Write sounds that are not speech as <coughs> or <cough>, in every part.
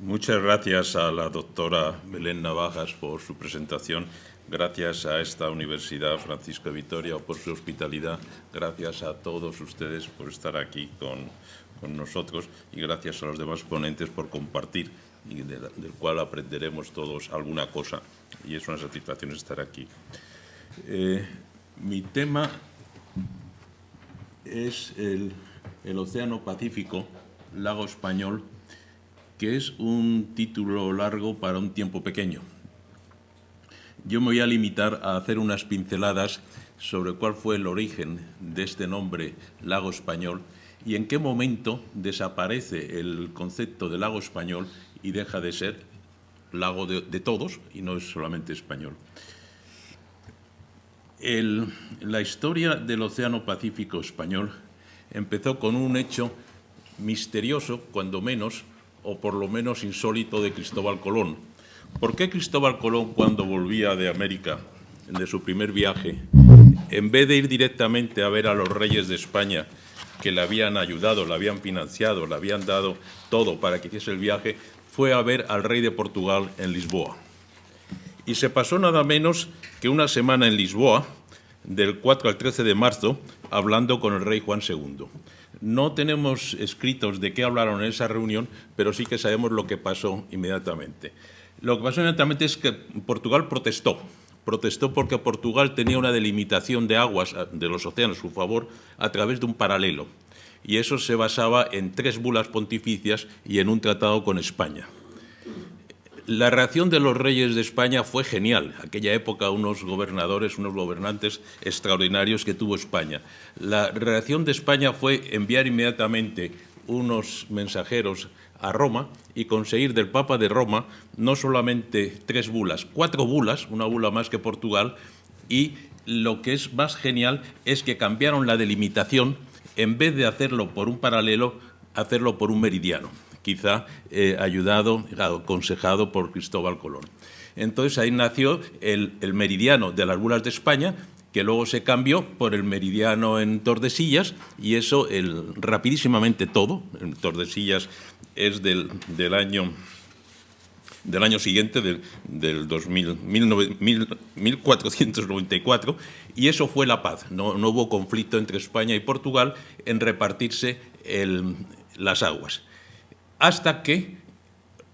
Muchas gracias a la doctora Belén Navajas por su presentación. Gracias a esta Universidad Francisco Vitoria por su hospitalidad. Gracias a todos ustedes por estar aquí con, nosotros y gracias a los demás ponentes por compartir del cual aprenderemos todos alguna cosa. Y es una satisfacción estar aquí. Eh, mi tema es el, el Océano Pacífico, Lago Español, que es un título largo para un tiempo pequeño. Yo me voy a limitar a hacer unas pinceladas sobre cuál fue el origen de este nombre lago español y en qué momento desaparece el concepto de lago español y deja de ser lago de, todos y no es solamente español. la historia del Océano Pacífico español empezó con un hecho misterioso, cuando menos, o por lo menos insólito, de Cristóbal Colón. ¿Por qué Cristóbal Colón, cuando volvía de América, de su primer viaje, en vez de ir directamente a ver a los reyes de España, que le habían ayudado, le habían financiado, le habían dado todo para que hiciese el viaje, fue a ver al rey de Portugal en Lisboa. Y se pasó nada menos que una semana en Lisboa, del 4 al 13 de marzo, hablando con el rey Juan II. No tenemos escritos de qué hablaron en esa reunión, pero sí que sabemos lo que pasó inmediatamente. Lo que pasó inmediatamente es que Portugal protestó. Protestó porque Portugal tenía una delimitación de aguas de los océanos a su favor a través de un paralelo. Y eso se basaba en tres bulas pontificias y en un tratado con España. La reacción de los reyes de España fue genial. Aquella época unos gobernadores, unos gobernantes extraordinarios que tuvo España. La reacción de España fue enviar inmediatamente unos mensajeros a Roma y conseguir del Papa de Roma no solamente tres bulas, cuatro bulas, una bula más que Portugal, y lo que es más genial es que cambiaron la delimitación, en vez de hacerlo por un paralelo, hacerlo por un meridiano quizá eh, ayudado, aconsejado por Cristóbal Colón. Entonces ahí nació el, meridiano de las bulas de España, que luego se cambió por el meridiano en Tordesillas, y eso el, rapidísimamente todo, en Tordesillas es del, año del año siguiente, del, del 2000, 1494, y eso fue la paz. No, hubo conflicto entre España y Portugal en repartirse las aguas hasta que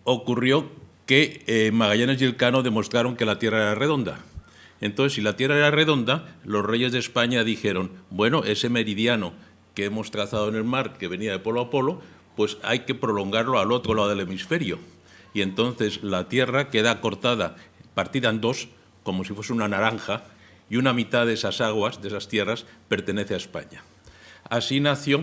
ocurrió que eh, Magallanes y Elcano demostraron que la Tierra era redonda. Entonces, si la Tierra era redonda, los reyes de España dijeron, bueno, ese meridiano que hemos trazado en el mar, que venía de polo a polo, pues hay que prolongarlo al otro lado del hemisferio. Y entonces la Tierra queda cortada, partida en dos, como si fuese una naranja, y una mitad de esas aguas, de esas tierras, pertenece a España. Así nació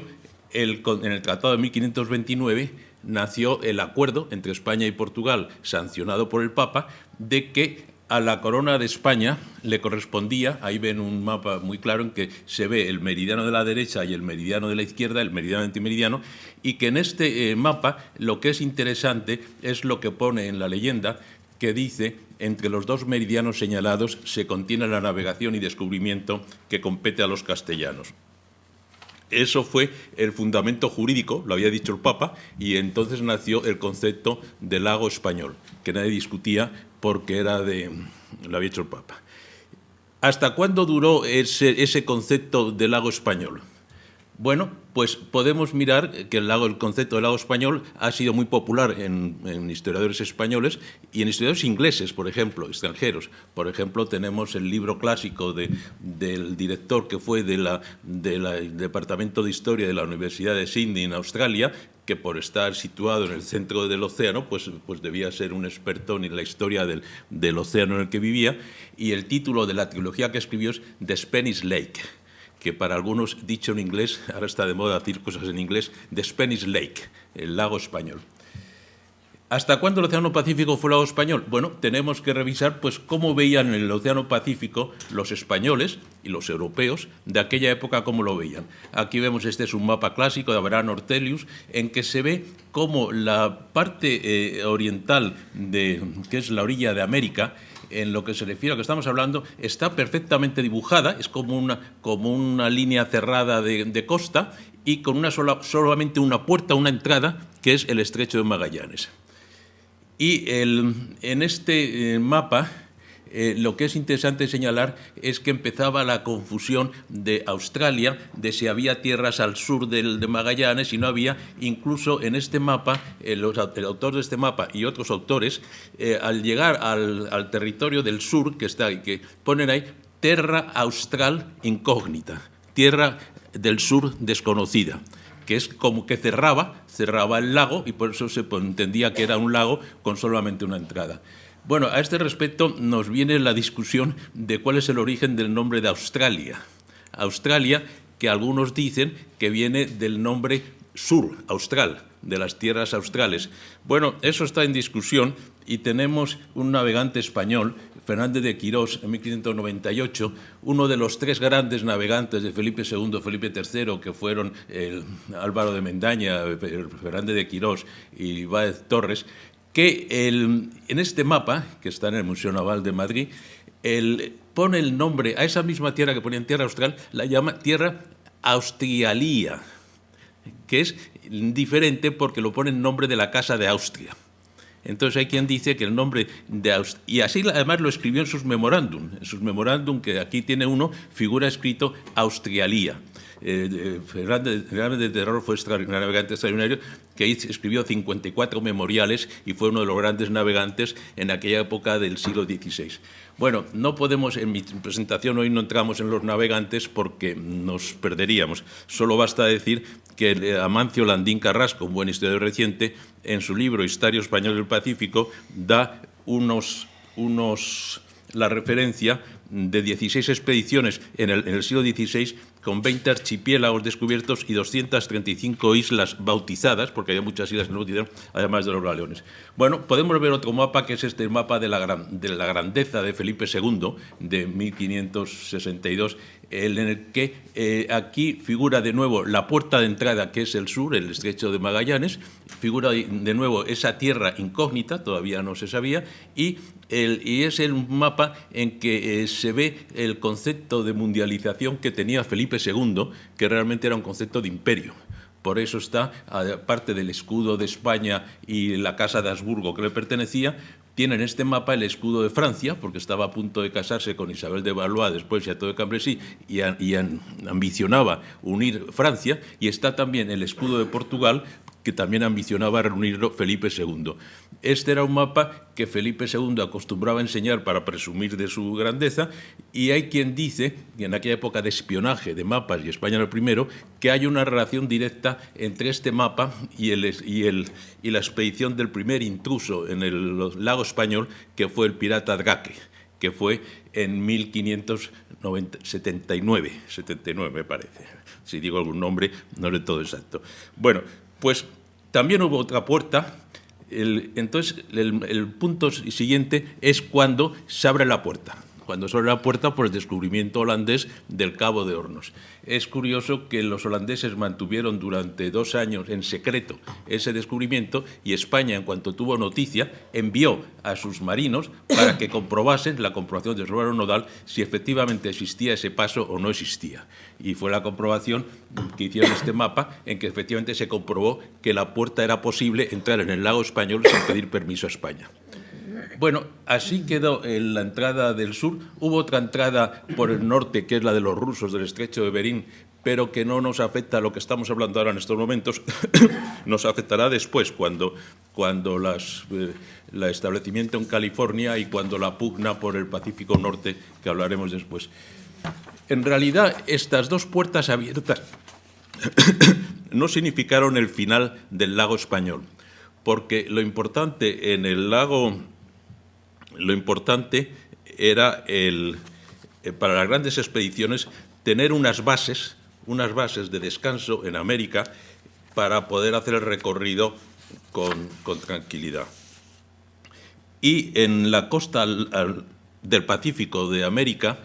el, en el Tratado de 1529 nació el acuerdo entre España y Portugal, sancionado por el Papa, de que a la corona de España le correspondía, ahí ven un mapa muy claro en que se ve el meridiano de la derecha y el meridiano de la izquierda, el meridiano antimeridiano, y que en este eh, mapa lo que es interesante es lo que pone en la leyenda que dice entre los dos meridianos señalados se contiene la navegación y descubrimiento que compete a los castellanos. Eso fue el fundamento jurídico, lo había dicho el Papa, y entonces nació el concepto de lago español, que nadie discutía porque era de, lo había dicho el Papa. ¿Hasta cuándo duró ese, ese concepto de lago español? Bueno, pues podemos mirar que el, lago, el concepto del lago español ha sido muy popular en, historiadores españoles y en historiadores ingleses, por ejemplo, extranjeros. Por ejemplo, tenemos el libro clásico del director que fue del Departamento de Historia de la Universidad de Sydney en Australia, que por estar situado en el centro del océano, pues, pues debía ser un experto en la historia del, del océano en el que vivía, y el título de la trilogía que escribió es The Spanish Lake que para algunos, dicho en inglés, ahora está de moda decir cosas en inglés, The Spanish Lake, el lago español. ¿Hasta cuándo el Océano Pacífico fue lago español? Bueno, tenemos que revisar pues, cómo veían el Océano Pacífico los españoles y los europeos de aquella época, cómo lo veían. Aquí vemos, este es un mapa clásico de Abraham Ortelius, en que se ve cómo la parte eh, oriental, de, que es la orilla de América, en lo que se refiere a lo que estamos hablando, está perfectamente dibujada, es como una, como una línea cerrada de, costa y con una sola, solamente una puerta, una entrada, que es el estrecho de Magallanes. Y en este eh, mapa eh, lo que es interesante señalar es que empezaba la confusión de Australia, de si había tierras al sur del, de Magallanes y no había, incluso en este mapa, eh, el autor de este mapa y otros autores, eh, al llegar al, territorio del sur, que, está, que ponen ahí, Terra Austral Incógnita, tierra del sur desconocida que es como que cerraba, cerraba el lago y por eso se entendía que era un lago con solamente una entrada. Bueno, a este respecto nos viene la discusión de cuál es el origen del nombre de Australia. Australia, que algunos dicen que viene del nombre sur, austral, de las tierras australes. Bueno, eso está en discusión y tenemos un navegante español, Fernández de Quirós, en 1598, uno de los tres grandes navegantes de Felipe II, Felipe III, que fueron el Álvaro de Mendaña, Fernández de Quirós y Báez Torres, que en este mapa, que está en el Museo Naval de Madrid, pone el nombre a esa misma tierra que ponía en tierra austral, la llama tierra austrialía, que es diferente porque lo pone en nombre de la Casa de Austria. Entonces hay quien dice que el nombre de Austria, y así además lo escribió en sus memorándum, en sus memorándum que aquí tiene uno, figura escrito Austrialía. Eh, Fernández, de Terror fue un navegante extraordinario que escribió 54 memoriales y fue uno de los grandes navegantes en aquella época del siglo XVI. Bueno, no podemos, en mi presentación hoy no entramos en los navegantes porque nos perderíamos. Solo basta decir que Amancio Landín Carrasco, un buen historiador reciente, en su libro Historia Español del Pacífico, da unos, unos la referencia de 16 expediciones en el siglo XVI con 20 archipiélagos descubiertos y 235 islas bautizadas, porque había muchas islas que no bautizaron, además de los galeones. Bueno, podemos ver otro mapa, que es este mapa de la, de la grandeza de Felipe II, de 1562, en el que eh, aquí figura de nuevo la puerta de entrada, que es el sur, el estrecho de Magallanes, figura de nuevo esa tierra incógnita, todavía no se sabía, y, es el mapa en que eh, se ve el concepto de mundialización que tenía Felipe II, que realmente era un concepto de imperio. Por eso está, aparte del escudo de España y la casa de Habsburgo que le pertenecía, tiene en este mapa el escudo de Francia, porque estaba a punto de casarse con Isabel de Valois, después todo de Cambresí, y, y ambicionaba unir Francia, y está también el escudo de Portugal, que también ambicionaba reunirlo Felipe II. Este era un mapa que Felipe II acostumbraba a enseñar para presumir de su grandeza y hay quien dice, en aquella época de espionaje de mapas y España era el primero, que hay una relación directa entre este mapa y, el, y, el, y la expedición del primer intruso en el lago español, que fue el pirata Drake, que fue en 1579, 79 me parece. Si digo algún nombre, no es todo exacto. Bueno, pues también hubo otra puerta. entonces, el, punto siguiente es cuando se abre la puerta cuando se abre la puerta por el descubrimiento holandés del Cabo de Hornos. Es curioso que los holandeses mantuvieron durante dos años en secreto ese descubrimiento y España, en cuanto tuvo noticia, envió a sus marinos para que comprobasen la comprobación de Robert Nodal si efectivamente existía ese paso o no existía. Y fue la comprobación que hicieron este mapa en que efectivamente se comprobó que la puerta era posible entrar en el lago español sin pedir permiso a España. Bueno, así quedó la entrada del sur. Hubo otra entrada por el norte, que es la de los rusos del estrecho de Berín, pero que no nos afecta a lo que estamos hablando ahora en estos momentos, <coughs> nos afectará después, cuando, cuando las, eh, la establecimiento en California y cuando la pugna por el Pacífico Norte, que hablaremos después. En realidad, estas dos puertas abiertas <coughs> no significaron el final del lago español, porque lo importante en el lago lo importante era el, eh, para las grandes expediciones tener unas bases, unas bases de descanso en América para poder hacer el recorrido con, tranquilidad. Y en la costa del Pacífico de América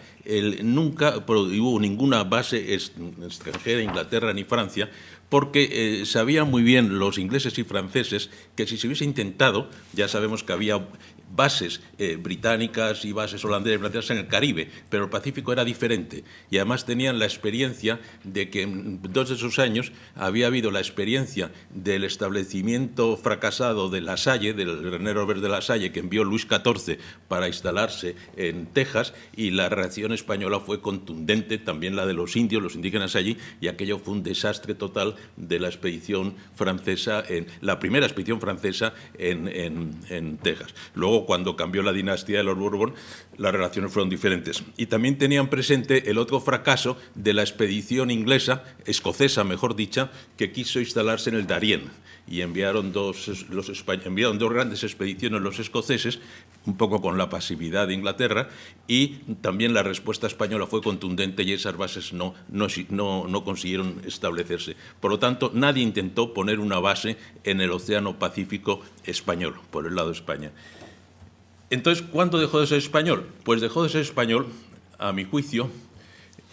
nunca hubo ninguna base extranjera, Inglaterra ni Francia, porque eh, sabían muy bien los ingleses y franceses que si se hubiese intentado, ya sabemos que había bases eh, británicas y bases holandesas y francesas en el Caribe, pero el Pacífico era diferente. Y además tenían la experiencia de que en dos de esos años había habido la experiencia del establecimiento fracasado de La Salle, del René Robert de La Salle, que envió Luis XIV para instalarse en Texas, y la reacción española fue contundente, también la de los indios, los indígenas allí, y aquello fue un desastre total de la expedición francesa, en, la primera expedición francesa en, en Texas. Luego, cuando cambió la dinastía de los Borbón, las relaciones fueron diferentes. Y también tenían presente el otro fracaso de la expedición inglesa, escocesa mejor dicha, que quiso instalarse en el Darién y enviaron dos, los, enviaron dos grandes expediciones los escoceses, un poco con la pasividad de Inglaterra, y también la respuesta española fue contundente y esas bases no, no, no, no consiguieron establecerse. Por lo tanto, nadie intentó poner una base en el Océano Pacífico español, por el lado de España. Entonces, ¿cuándo dejó de ser español? Pues dejó de ser español, a mi juicio,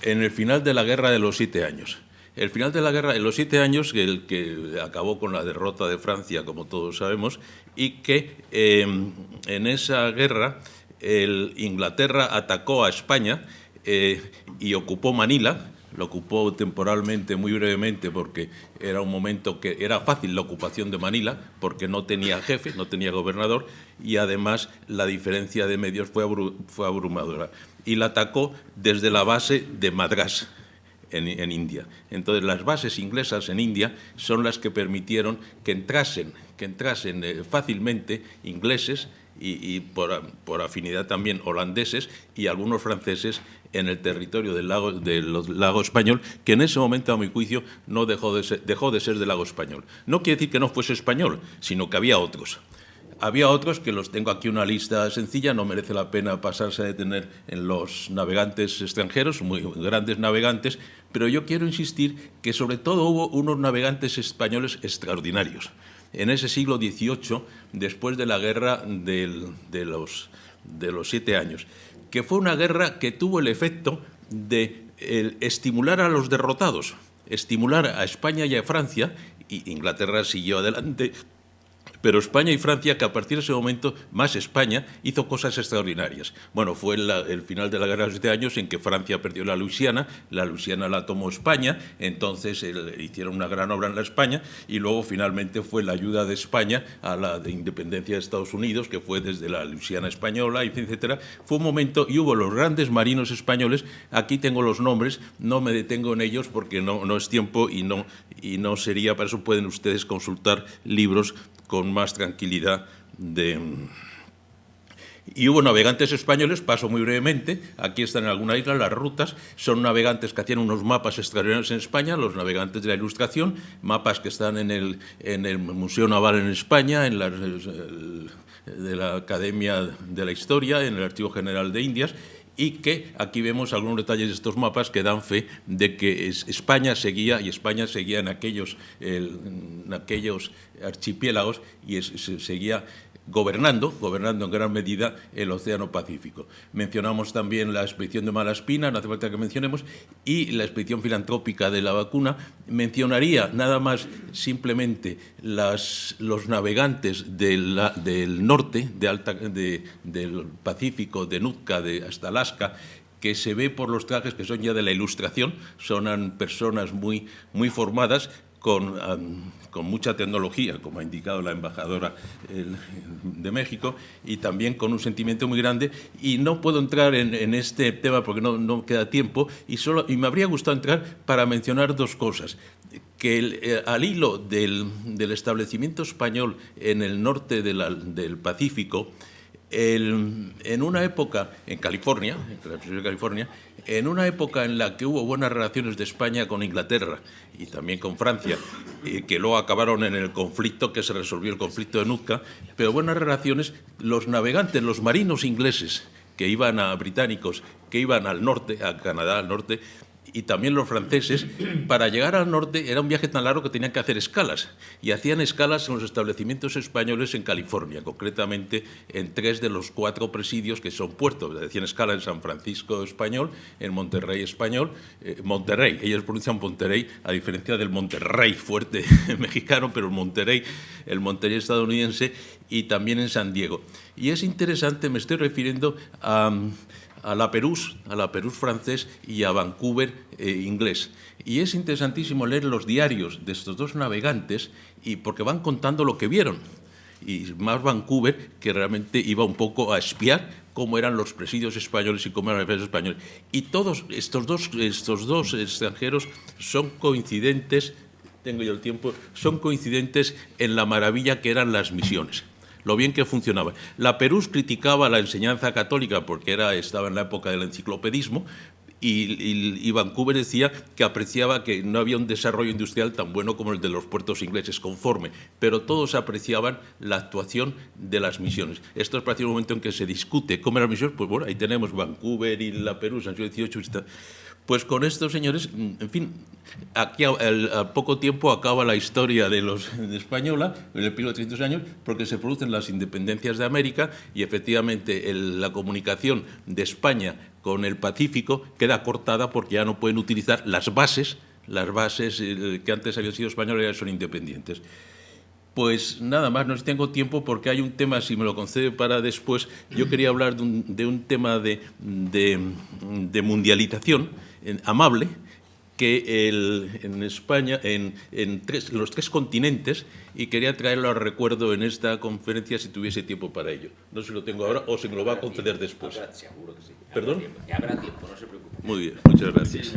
en el final de la Guerra de los Siete Años. El final de la guerra de los siete años, el que acabó con la derrota de Francia, como todos sabemos, y que em, en esa guerra el Inglaterra atacó a España eh, y ocupó Manila, lo ocupó temporalmente, muy brevemente, porque era un momento que era fácil la ocupación de Manila, porque no tenía jefe, no tenía gobernador, y además la diferencia de medios fue, abrumadora. Y la atacó desde la base de Madras, en, en, India. Entonces, las bases inglesas en India son las que permitieron que entrasen, que entrasen eh, fácilmente ingleses y, por, afinidad también holandeses y algunos franceses en el territorio del lago, del lago español, que en ese momento, a mi juicio, no dejó de, ser, dejó de ser del lago español. No quiere decir que no fuese español, sino que había otros. Había otros que los tengo aquí una lista sencilla, no merece la pena pasarse a detener en los navegantes extranjeros, muy grandes navegantes, pero yo quiero insistir que sobre todo hubo unos navegantes españoles extraordinarios en ese siglo XVIII, después de la guerra de, los, de los siete años, que fue una guerra que tuvo el efecto de estimular a los derrotados, estimular a España y a Francia, y Inglaterra siguió adelante pero España y Francia, que a partir de ese momento, más España, hizo cosas extraordinarias. Bueno, fue el final de la guerra de los siete años en que Francia perdió la Luisiana, la Luisiana la tomó España, entonces hicieron una gran obra en la España, y luego finalmente fue la ayuda de España a la de independencia de Estados Unidos, que fue desde la Luisiana española, etcétera. Fue un momento, y hubo los grandes marinos españoles, aquí tengo los nombres, no me detengo en ellos porque no, no es tiempo y no, y no sería, para eso pueden ustedes consultar libros con más tranquilidad de... Y hubo navegantes españoles, paso muy brevemente, aquí están en alguna isla las rutas, son navegantes que hacían unos mapas extraordinarios en España, los navegantes de la Ilustración, mapas que están en el, en el Museo Naval en España, en la, de la Academia de la Historia, en el Archivo General de Indias, y que aquí vemos algunos detalles de estos mapas que dan fe de que España seguía, y España seguía en aquellos, aquellos archipiélagos y seguía gobernando, gobernando en gran medida el Océano Pacífico. Mencionamos también la expedición de Malaspina, no hace falta que mencionemos, y la expedición filantrópica de la vacuna. Mencionaría nada más simplemente los navegantes del norte, de alta, del Pacífico, de Nootka de, hasta Alaska, que se ve por los trajes que son ya de la ilustración, son personas muy, muy formadas con, mucha tecnología, como ha indicado la embajadora de México, y también con un sentimiento muy grande. Y no puedo entrar en, este tema porque no, queda tiempo, y, me habría gustado entrar para mencionar dos cosas. Que eh, al hilo del, establecimiento español en el norte de del Pacífico, en una época, en California, en la California, en una época en la que hubo buenas relaciones de España con Inglaterra y también con Francia, que luego acabaron en el conflicto, que se resolvió el conflicto de Nootka, pero buenas relaciones, los navegantes, los marinos ingleses que iban a británicos, que iban al norte, a Canadá al norte, y también los franceses, para llegar al norte era un viaje tan largo que tenían que hacer escalas. Y hacían escalas en los establecimientos españoles en California, concretamente en tres de los cuatro presidios que son puertos. Hacían escala en San Francisco español, en Monterrey español, eh, Monterrey, ellos pronuncian Monterrey, a diferencia del Monterrey fuerte <laughs> mexicano, pero el Monterrey, el Monterrey estadounidense, y también en San Diego. Y es interesante, me estoy refiriendo a a la Perús, a la Perús francés y a Vancouver eh, inglés. Y es interesantísimo leer los diarios de estos dos navegantes y porque van contando lo que vieron. Y más Vancouver, que realmente iba un poco a espiar cómo eran los presidios españoles y cómo eran los presidios españoles. Y todos estos dos, estos dos extranjeros son coincidentes, tengo yo el tiempo, son coincidentes en la maravilla que eran las misiones lo bien que funcionaba. La Perús criticaba la enseñanza católica porque era, estaba en la época del enciclopedismo, y, Vancouver decía que apreciaba que no había un desarrollo industrial tan bueno como el de los puertos ingleses, conforme, pero todos apreciaban la actuación de las misiones. Esto es prácticamente el momento en que se discute cómo eran las misiones, pues bueno, ahí tenemos Vancouver y la Perú, San XVIII, pues con estos señores, en fin, aquí a, poco tiempo acaba la historia de los <laughs> de española, en el periodo de 300 años, porque se producen las independencias de América y efectivamente la comunicación de España con el Pacífico queda cortada porque ya no pueden utilizar las bases, las bases eh, que antes habían sido españolas ya son independientes. Pues nada más, no tengo tiempo porque hay un tema, si me lo concede para después, yo quería hablar de un, tema de, de mundialización amable que en España, en, los tres continentes, y quería traerlo a recuerdo en esta conferencia si tuviese tiempo para ello. No sé si lo tengo ahora o se me lo va a conceder después. seguro que sí. ¿Perdón? Habrá tiempo, no se preocupe. Muy bien, muchas gracias.